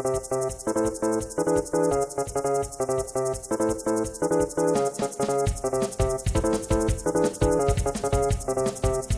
Thank you.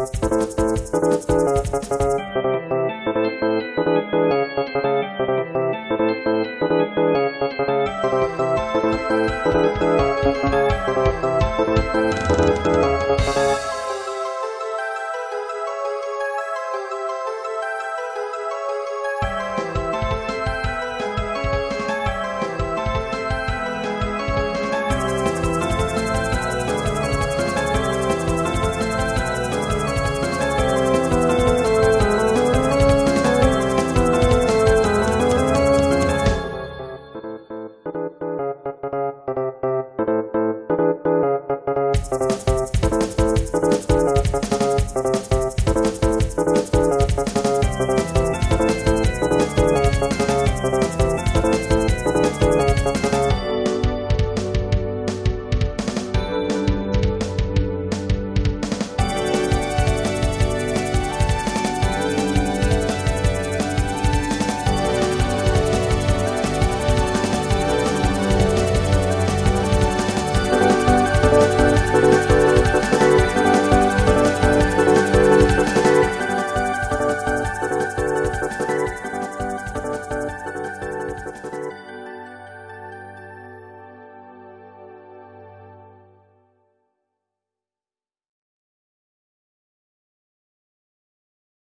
We'll be right back.